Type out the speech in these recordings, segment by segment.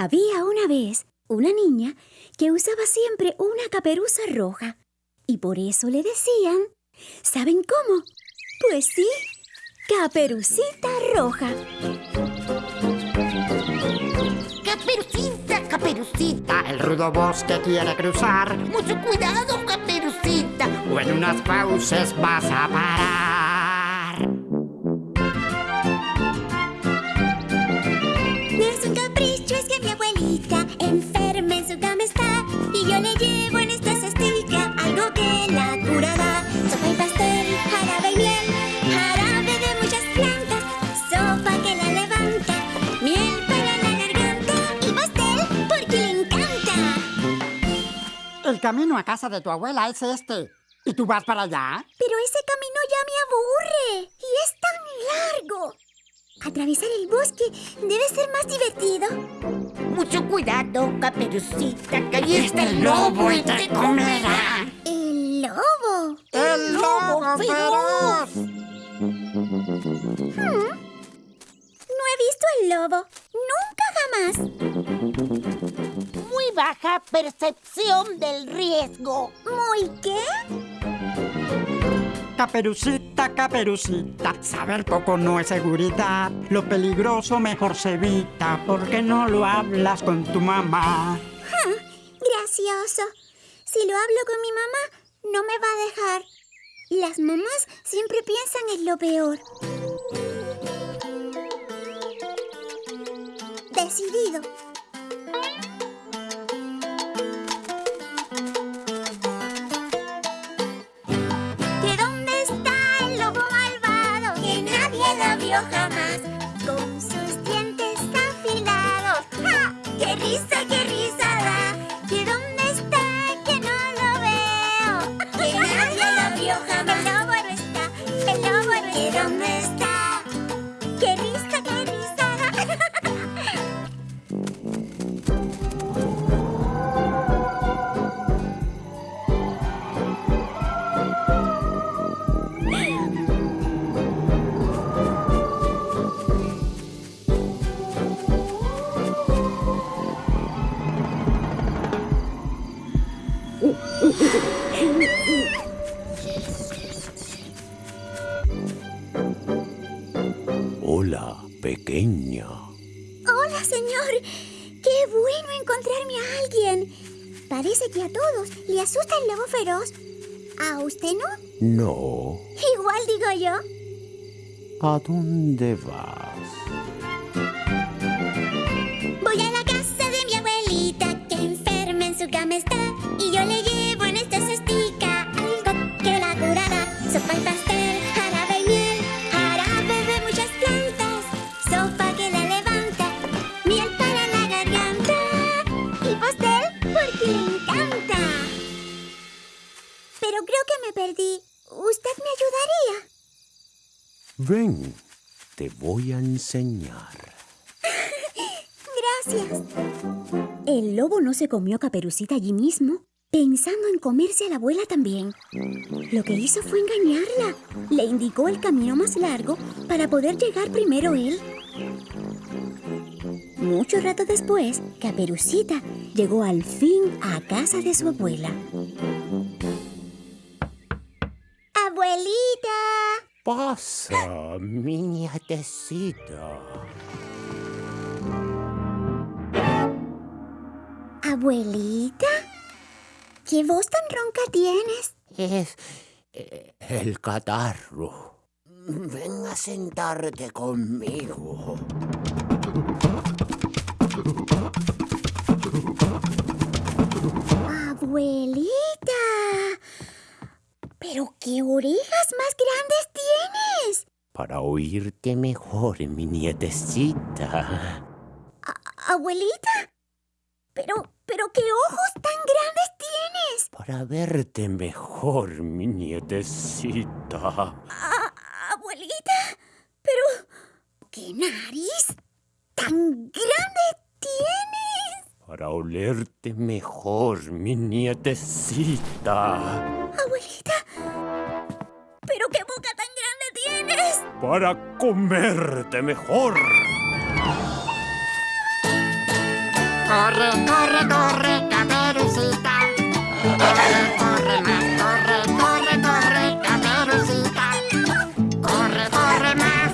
Había una vez una niña que usaba siempre una caperuza roja. Y por eso le decían... ¿Saben cómo? Pues sí, Caperucita Roja. Caperucita, Caperucita, el rudo bosque quiere cruzar. Mucho cuidado, Caperucita, o en unas fauces vas a parar. Enferma en su cama está y yo le llevo en esta cestica algo que la curará. Sopa y pastel, jarabe y miel, jarabe de muchas plantas, sopa que la levanta, miel para la garganta y pastel porque le encanta. El camino a casa de tu abuela es este. ¿Y tú vas para allá? Pero ese camino ya me aburre y es tan largo. Atravesar el bosque debe ser más divertido. Mucho cuidado, Caperucita, que ahí Este está el lobo y te comerá. ¿El lobo? ¡El lobo feroz! No he visto el lobo. Nunca jamás. Muy baja percepción del riesgo. ¿Muy qué? Caperucita, caperucita, saber poco no es seguridad. Lo peligroso mejor se evita porque no lo hablas con tu mamá. Gracioso. Si lo hablo con mi mamá, no me va a dejar. Las mamás siempre piensan en lo peor. Decidido. ¡Qué risa, Hola, pequeña. Hola, señor. Qué bueno encontrarme a alguien. Parece que a todos le asusta el lobo feroz. ¿A usted no? No. Igual digo yo. ¿A dónde vas? Voy a la casa de mi abuelita que enferma en su cama está y yo le Pero creo que me perdí. ¿Usted me ayudaría? Ven, te voy a enseñar. Gracias. El lobo no se comió a Caperucita allí mismo, pensando en comerse a la abuela también. Lo que hizo fue engañarla. Le indicó el camino más largo para poder llegar primero él. Mucho rato después, Caperucita llegó al fin a casa de su abuela. Pasa, mi nietecita. Abuelita. ¿Qué voz tan ronca tienes? Es eh, el catarro. Ven a sentarte conmigo. Abuelita. Pero qué orejas más grandes tienes. Para oírte mejor, mi nietecita. Abuelita. Pero, pero qué ojos tan grandes tienes. Para verte mejor, mi nietecita. A- abuelita. Pero, ¿qué nariz tan grande tienes? Para olerte mejor, mi nietecita. Para comerte mejor. Corre, corre, corre, caperucita. Corre, corre más, corre, corre, corre, caperucita. Corre, corre más.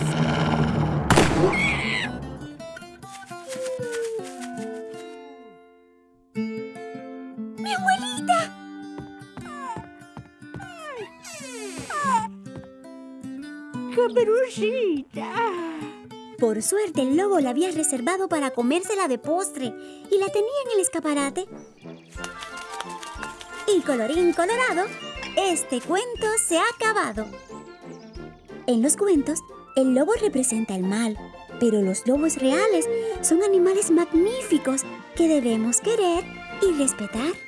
¡Mi abuelita! Caperucita. Por suerte, el lobo la había reservado para comérsela de postre y la tenía en el escaparate. Y colorín colorado, este cuento se ha acabado. En los cuentos, el lobo representa el mal, pero los lobos reales son animales magníficos que debemos querer y respetar.